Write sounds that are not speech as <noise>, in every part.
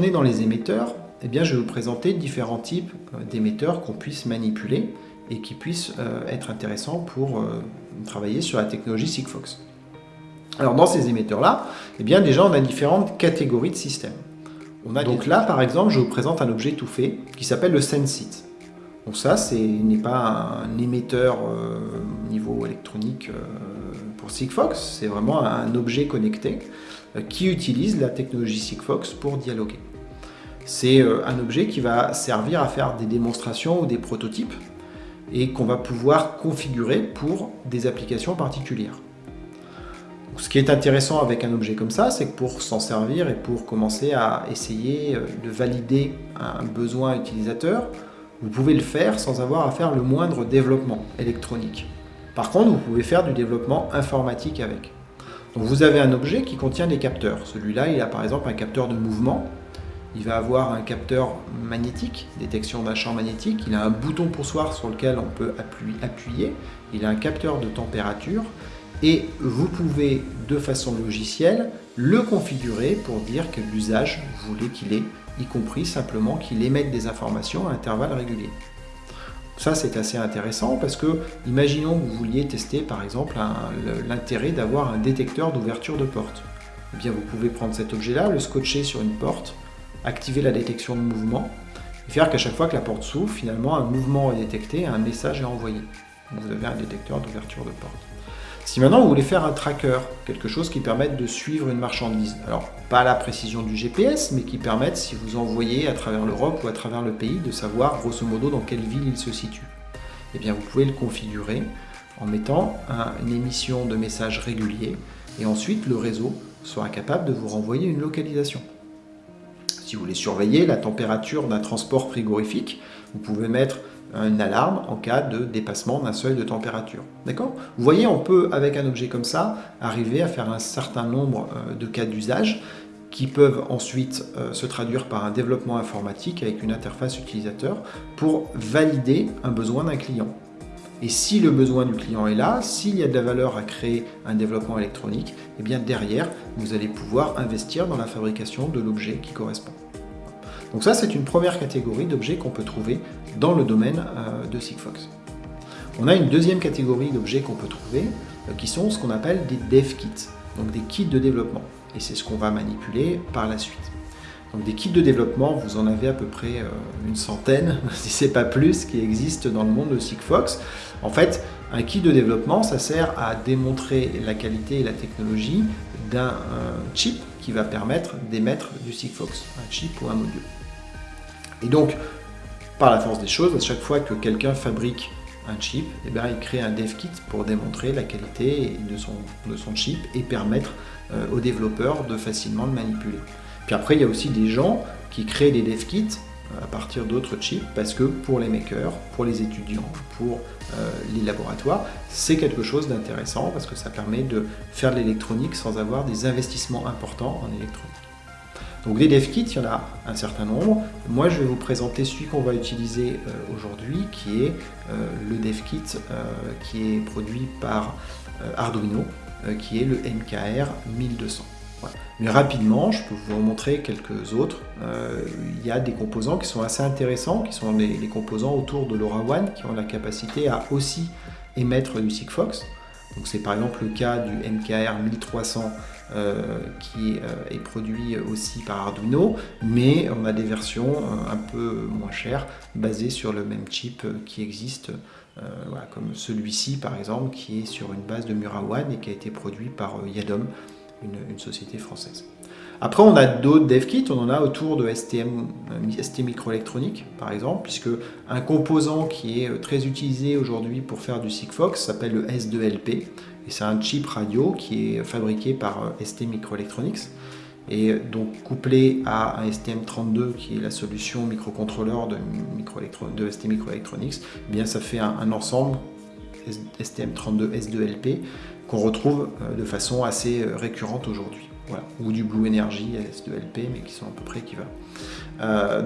on est dans les émetteurs, eh bien, je vais vous présenter différents types d'émetteurs qu'on puisse manipuler et qui puissent être intéressants pour travailler sur la technologie Sigfox. Alors dans ces émetteurs-là, eh bien déjà on a différentes catégories de systèmes. On a Donc là par exemple, je vous présente un objet tout fait qui s'appelle le Sensit. Donc ça, ce n'est pas un émetteur euh, niveau électronique euh, pour Sigfox, c'est vraiment un objet connecté euh, qui utilise la technologie Sigfox pour dialoguer. C'est un objet qui va servir à faire des démonstrations ou des prototypes et qu'on va pouvoir configurer pour des applications particulières. Ce qui est intéressant avec un objet comme ça, c'est que pour s'en servir et pour commencer à essayer euh, de valider un besoin utilisateur, vous pouvez le faire sans avoir à faire le moindre développement électronique. Par contre, vous pouvez faire du développement informatique avec. Donc vous avez un objet qui contient des capteurs. Celui-là, il a par exemple un capteur de mouvement. Il va avoir un capteur magnétique, détection d'un champ magnétique. Il a un bouton poussoir sur lequel on peut appuyer. Il a un capteur de température et vous pouvez de façon logicielle le configurer pour dire quel usage vous voulez qu'il ait, y compris simplement qu'il émette des informations à intervalles réguliers. Ça c'est assez intéressant parce que imaginons que vous vouliez tester par exemple l'intérêt d'avoir un détecteur d'ouverture de porte. Eh bien vous pouvez prendre cet objet-là, le scotcher sur une porte, activer la détection de mouvement et faire qu'à chaque fois que la porte s'ouvre, finalement un mouvement est détecté un message est envoyé. Vous avez un détecteur d'ouverture de porte. Si maintenant vous voulez faire un tracker, quelque chose qui permette de suivre une marchandise, alors pas la précision du GPS, mais qui permette, si vous envoyez à travers l'Europe ou à travers le pays, de savoir grosso modo dans quelle ville il se situe, eh bien vous pouvez le configurer en mettant une émission de messages réguliers et ensuite le réseau sera capable de vous renvoyer une localisation. Si vous voulez surveiller la température d'un transport frigorifique, vous pouvez mettre une alarme en cas de dépassement d'un seuil de température. D'accord? Vous voyez, on peut, avec un objet comme ça, arriver à faire un certain nombre euh, de cas d'usage qui peuvent ensuite euh, se traduire par un développement informatique avec une interface utilisateur pour valider un besoin d'un client. Et si le besoin du client est là, s'il y a de la valeur à créer un développement électronique, eh bien derrière, vous allez pouvoir investir dans la fabrication de l'objet qui correspond. Donc ça, c'est une première catégorie d'objets qu'on peut trouver dans le domaine euh, de Sigfox. On a une deuxième catégorie d'objets qu'on peut trouver, euh, qui sont ce qu'on appelle des dev kits, donc des kits de développement. Et c'est ce qu'on va manipuler par la suite. Donc des kits de développement, vous en avez à peu près euh, une centaine, <laughs> si ce n'est pas plus, qui existent dans le monde de Sigfox. En fait, un kit de développement, ça sert à démontrer la qualité et la technologie d'un chip qui va permettre d'émettre du Sigfox, un chip ou un module. Et donc, par la force des choses, à chaque fois que quelqu'un fabrique un chip, eh il crée un dev kit pour démontrer la qualité de son, de son chip et permettre euh, aux développeurs de facilement le manipuler. Puis après, il y a aussi des gens qui créent des dev kits euh, à partir d'autres chips parce que pour les makers, pour les étudiants, pour euh, les laboratoires, c'est quelque chose d'intéressant parce que ça permet de faire de l'électronique sans avoir des investissements importants en électronique. Donc des dev kits, il y en a un certain nombre. Moi, je vais vous présenter celui qu'on va utiliser euh, aujourd'hui, qui est le dev kit qui est produit par Arduino, qui est le MKR 1200. Mais rapidement, je peux vous en montrer quelques autres. il y a des composants qui sont assez intéressants, qui sont les, composants autour de LoRaWAN, qui ont la capacité à aussi émettre du Sigfox. Donc c'est par exemple le cas du MKR 1300 euh, qui euh, est produit aussi par Arduino, mais on a des versions euh, un peu moins chères basées sur le même chip qui existe, comme celui-ci par exemple, qui est sur une base de Murawan et qui a été produit par Yadom, une, société française. Après, on a d'autres dev kits, on en a autour de STM, ST microélectronique par exemple, puisque un composant qui est très utilisé aujourd'hui pour faire du Sigfox s'appelle le S2LP, c'est un chip radio qui est fabriqué par euh, ST Microelectronics. Et donc couplé à un STM32 qui est la solution microcontrôleur de, micro ST Microelectronics, eh bien ça fait un, ensemble STM32 S2LP qu'on retrouve euh, de façon assez euh, récurrente aujourd'hui. Ou du Blue Energy S2LP, mais qui sont à peu près équivalents.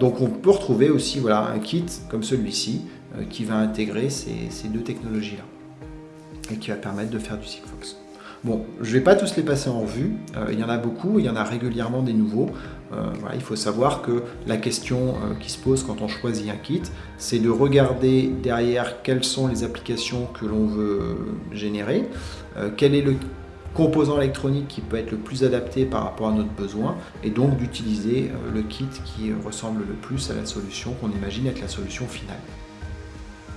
donc on peut retrouver aussi voilà, un kit comme celui-ci qui va intégrer ces deux technologies-là et qui va permettre de faire du Sigfox. Bon, je ne vais pas tous les passer en revue, euh, il y en a beaucoup, il y en a régulièrement des nouveaux. Euh, il faut savoir que la question qui se pose quand on choisit un kit, c'est de regarder derrière quelles sont les applications que l'on veut générer, quel est le composant électronique qui peut être le plus adapté par rapport à notre besoin et donc d'utiliser le kit qui ressemble le plus à la solution qu'on imagine être la solution finale.